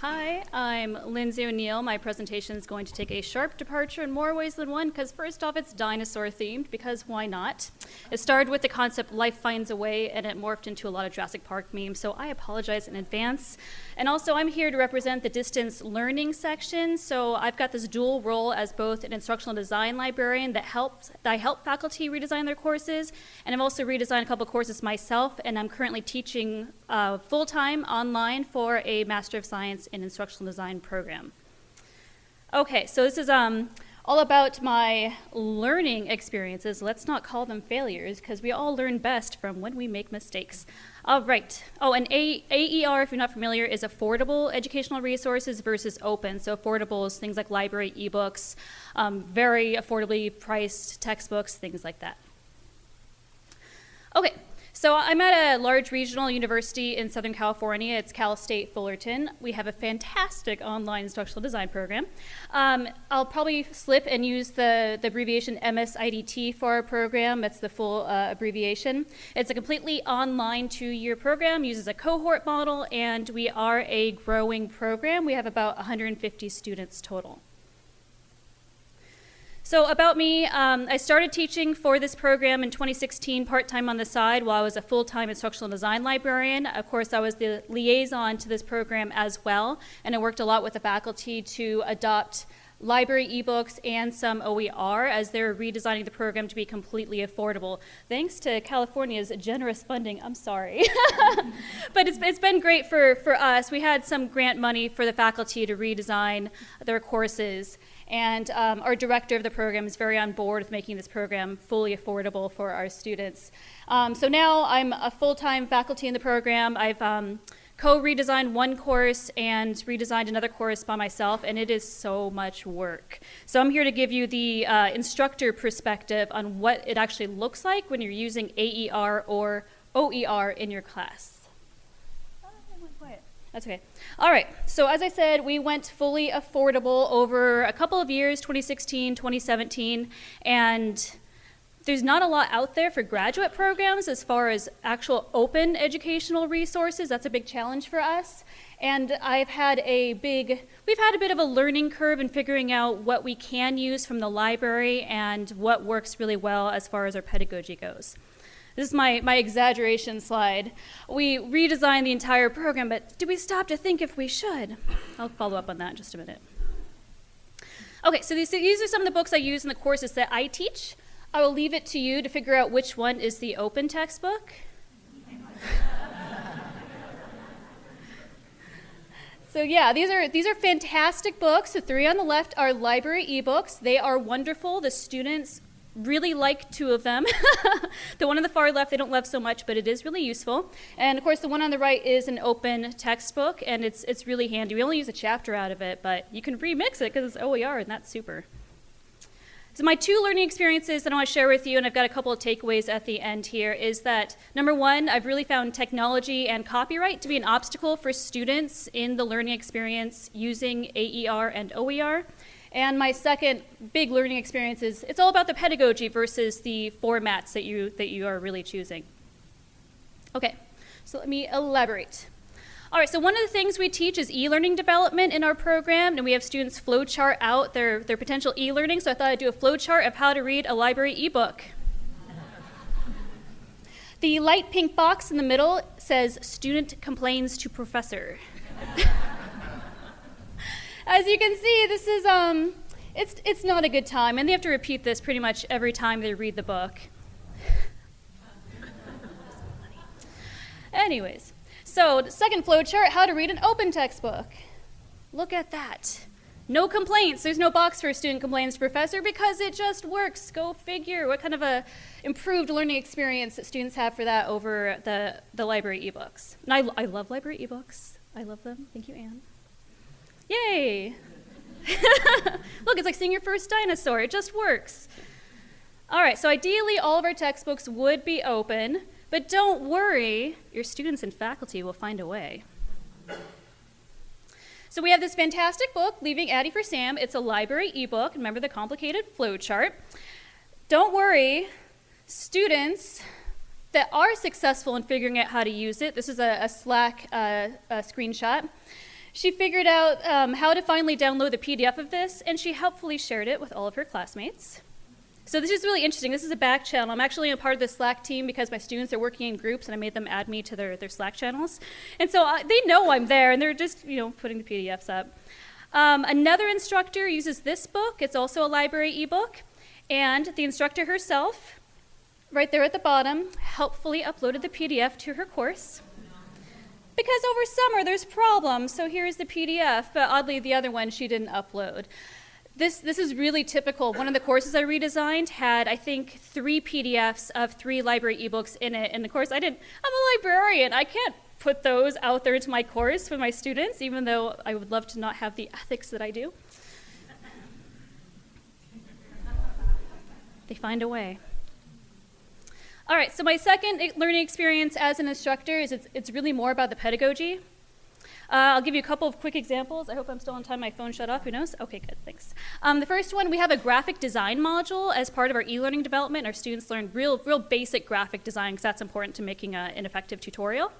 Hi, I'm Lindsay O'Neill. My presentation is going to take a sharp departure in more ways than one because first off, it's dinosaur themed because why not? It started with the concept life finds a way and it morphed into a lot of Jurassic Park memes, so I apologize in advance. And also, I'm here to represent the distance learning section, so I've got this dual role as both an instructional design librarian that helps that I help faculty redesign their courses, and I've also redesigned a couple courses myself, and I'm currently teaching uh, full-time online for a Master of Science in Instructional Design program. Okay, so this is um, all about my learning experiences. Let's not call them failures because we all learn best from when we make mistakes. All right. Oh, and A AER, if you're not familiar, is affordable educational resources versus open. So affordable is things like library ebooks, um, very affordably priced textbooks, things like that. Okay, so I'm at a large regional university in Southern California. It's Cal State Fullerton. We have a fantastic online instructional design program. Um, I'll probably slip and use the, the abbreviation MSIDT for our program. That's the full uh, abbreviation. It's a completely online two-year program, uses a cohort model, and we are a growing program. We have about 150 students total. So about me, um, I started teaching for this program in 2016 part-time on the side while I was a full-time instructional design librarian. Of course, I was the liaison to this program as well, and I worked a lot with the faculty to adopt library ebooks and some OER as they're redesigning the program to be completely affordable. Thanks to California's generous funding, I'm sorry. but it's, it's been great for, for us. We had some grant money for the faculty to redesign their courses. And um, our director of the program is very on board with making this program fully affordable for our students. Um, so now I'm a full-time faculty in the program. I've um, co-redesigned one course and redesigned another course by myself, and it is so much work. So I'm here to give you the uh, instructor perspective on what it actually looks like when you're using AER or OER in your class. That's okay. All right, so as I said, we went fully affordable over a couple of years, 2016, 2017, and there's not a lot out there for graduate programs as far as actual open educational resources. That's a big challenge for us. And I've had a big, we've had a bit of a learning curve in figuring out what we can use from the library and what works really well as far as our pedagogy goes. This is my, my exaggeration slide. We redesigned the entire program, but did we stop to think if we should? I'll follow up on that in just a minute. Okay, so these, these are some of the books I use in the courses that I teach. I will leave it to you to figure out which one is the open textbook. So yeah, these are these are fantastic books. The three on the left are library ebooks. They are wonderful. The students really like two of them. the one on the far left, they don't love so much, but it is really useful. And of course, the one on the right is an open textbook, and it's, it's really handy. We only use a chapter out of it, but you can remix it because it's OER, and that's super. So my two learning experiences that I want to share with you, and I've got a couple of takeaways at the end here, is that number one, I've really found technology and copyright to be an obstacle for students in the learning experience using AER and OER. And my second big learning experience is it's all about the pedagogy versus the formats that you, that you are really choosing. Okay, so let me elaborate. All right, so one of the things we teach is e-learning development in our program, and we have students flowchart out their, their potential e-learning, so I thought I'd do a flowchart of how to read a library ebook. the light pink box in the middle says, student complains to professor. as you can see, this is, um, it's, it's not a good time, and they have to repeat this pretty much every time they read the book. Anyways, so second flow chart, how to read an open textbook. Look at that. No complaints. There's no box for student complaints professor because it just works. Go figure. What kind of a improved learning experience that students have for that over the, the library ebooks. And I, I love library ebooks. I love them. Thank you, Anne. Yay! Look, it's like seeing your first dinosaur. It just works. All right, so ideally all of our textbooks would be open, but don't worry, your students and faculty will find a way. So we have this fantastic book, Leaving Addie for Sam. It's a library ebook. Remember the complicated flow chart. Don't worry, students that are successful in figuring out how to use it. This is a, a Slack uh, a screenshot. She figured out um, how to finally download the PDF of this, and she helpfully shared it with all of her classmates. So this is really interesting. This is a back channel. I'm actually a part of the Slack team because my students are working in groups, and I made them add me to their, their Slack channels. And so uh, they know I'm there, and they're just you know putting the PDFs up. Um, another instructor uses this book. It's also a library ebook. And the instructor herself, right there at the bottom, helpfully uploaded the PDF to her course. Because over summer there's problems, so here's the PDF, but oddly the other one she didn't upload. This, this is really typical. One of the courses I redesigned had, I think, three PDFs of three library ebooks in it. And of course, I didn't, I'm a librarian. I can't put those out there into my course for my students, even though I would love to not have the ethics that I do. they find a way. All right, so my second learning experience as an instructor is it's, it's really more about the pedagogy. Uh, I'll give you a couple of quick examples. I hope I'm still on time. My phone shut off. Who knows? Okay, good. Thanks. Um, the first one, we have a graphic design module as part of our e-learning development. Our students learn real, real basic graphic design because that's important to making a, an effective tutorial.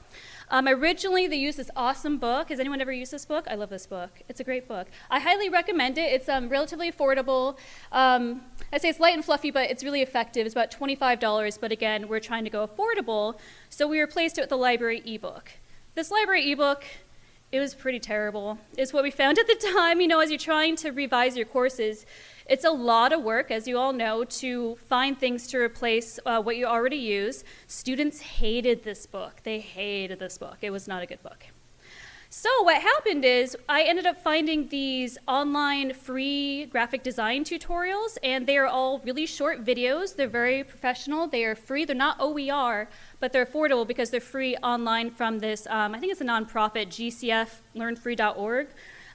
Um, originally, they used this awesome book. Has anyone ever used this book? I love this book. It's a great book. I highly recommend it. It's um, relatively affordable. Um, I say it's light and fluffy, but it's really effective. It's about $25, but again, we're trying to go affordable, so we replaced it with the library ebook. This library ebook it was pretty terrible, is what we found at the time. You know, as you're trying to revise your courses, it's a lot of work, as you all know, to find things to replace uh, what you already use. Students hated this book. They hated this book. It was not a good book. So what happened is I ended up finding these online free graphic design tutorials and they are all really short videos. They're very professional. They are free. They're not OER, but they're affordable because they're free online from this, um, I think it's a nonprofit, gcflearnfree.org.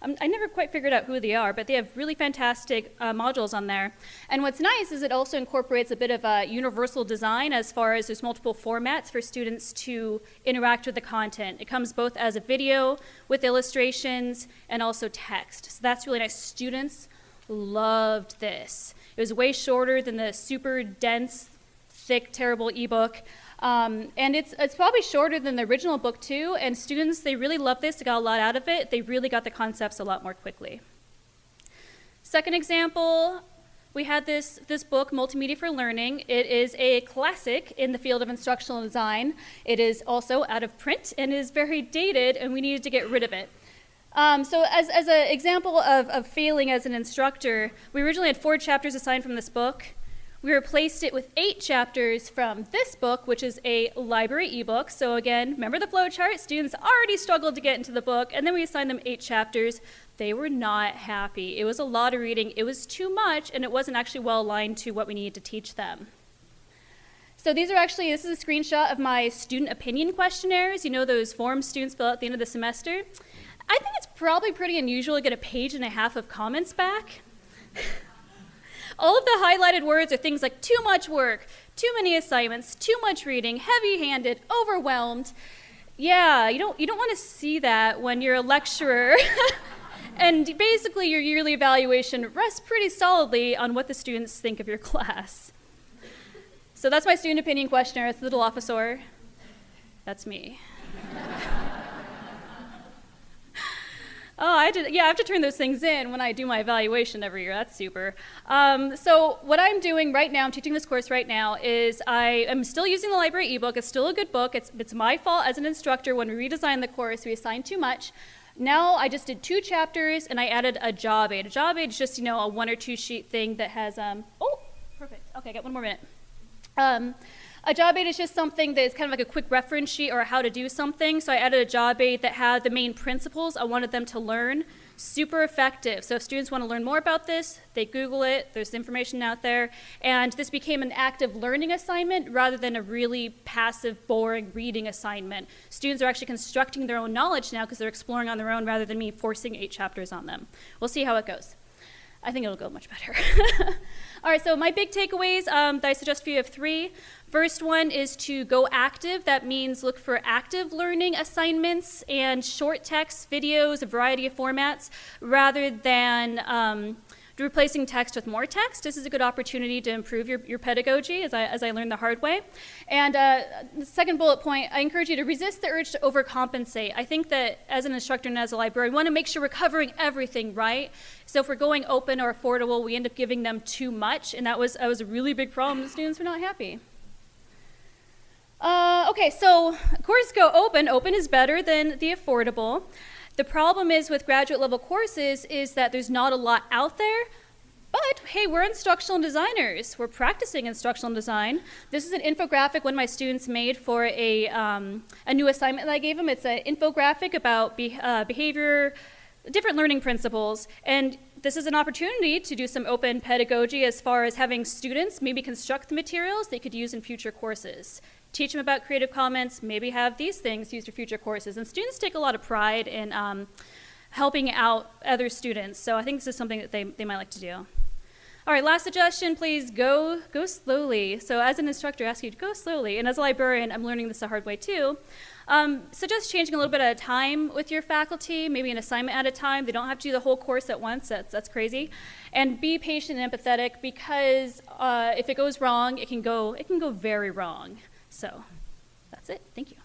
Um, I never quite figured out who they are, but they have really fantastic uh, modules on there. And what's nice is it also incorporates a bit of a universal design as far as there's multiple formats for students to interact with the content. It comes both as a video with illustrations and also text. So that's really nice. Students loved this. It was way shorter than the super dense, thick, terrible ebook. Um, and it's, it's probably shorter than the original book too, and students, they really love this, they got a lot out of it, they really got the concepts a lot more quickly. Second example, we had this, this book, Multimedia for Learning. It is a classic in the field of instructional design. It is also out of print and is very dated, and we needed to get rid of it. Um, so as, as an example of, of failing as an instructor, we originally had four chapters assigned from this book. We replaced it with eight chapters from this book, which is a library ebook. So again, remember the flow chart? Students already struggled to get into the book, and then we assigned them eight chapters. They were not happy. It was a lot of reading. It was too much, and it wasn't actually well aligned to what we needed to teach them. So these are actually, this is a screenshot of my student opinion questionnaires. You know those forms students fill out at the end of the semester? I think it's probably pretty unusual to get a page and a half of comments back. All of the highlighted words are things like too much work, too many assignments, too much reading, heavy-handed, overwhelmed. Yeah, you don't, you don't want to see that when you're a lecturer. and basically your yearly evaluation rests pretty solidly on what the students think of your class. So that's my student opinion questionnaire. It's the little officer. That's me. Oh, I did, yeah, I have to turn those things in when I do my evaluation every year. That's super. Um, so what I'm doing right now, I'm teaching this course right now, is I am still using the library ebook. It's still a good book. It's, it's my fault as an instructor when we redesigned the course, we assigned too much. Now I just did two chapters and I added a job aid. A job aid is just, you know, a one or two sheet thing that has, um, oh, perfect. Okay, I got one more minute. Um, a job aid is just something that is kind of like a quick reference sheet or how to do something. So I added a job aid that had the main principles I wanted them to learn. Super effective. So if students want to learn more about this, they Google it, there's information out there. And this became an active learning assignment rather than a really passive, boring reading assignment. Students are actually constructing their own knowledge now because they're exploring on their own rather than me forcing eight chapters on them. We'll see how it goes. I think it'll go much better. All right, so my big takeaways um, that I suggest for you have three. First one is to go active. That means look for active learning assignments and short text videos, a variety of formats, rather than um, replacing text with more text. This is a good opportunity to improve your, your pedagogy, as I, as I learned the hard way. And uh, the second bullet point, I encourage you to resist the urge to overcompensate. I think that as an instructor and as a librarian, we want to make sure we're covering everything, right? So if we're going open or affordable, we end up giving them too much, and that was, that was a really big problem. The students were not happy. Uh, okay, so of course go open. Open is better than the affordable. The problem is with graduate level courses is that there's not a lot out there. But hey, we're instructional designers. We're practicing instructional design. This is an infographic one of my students made for a, um, a new assignment that I gave them. It's an infographic about be, uh, behavior, different learning principles. And this is an opportunity to do some open pedagogy as far as having students maybe construct the materials they could use in future courses teach them about Creative Commons, maybe have these things used for future courses. And students take a lot of pride in um, helping out other students. So I think this is something that they, they might like to do. All right, last suggestion, please go, go slowly. So as an instructor, I ask you to go slowly. And as a librarian, I'm learning this the hard way too. Um, suggest changing a little bit at a time with your faculty, maybe an assignment at a time. They don't have to do the whole course at once, that's, that's crazy. And be patient and empathetic because uh, if it goes wrong, it can go, it can go very wrong. So that's it. Thank you.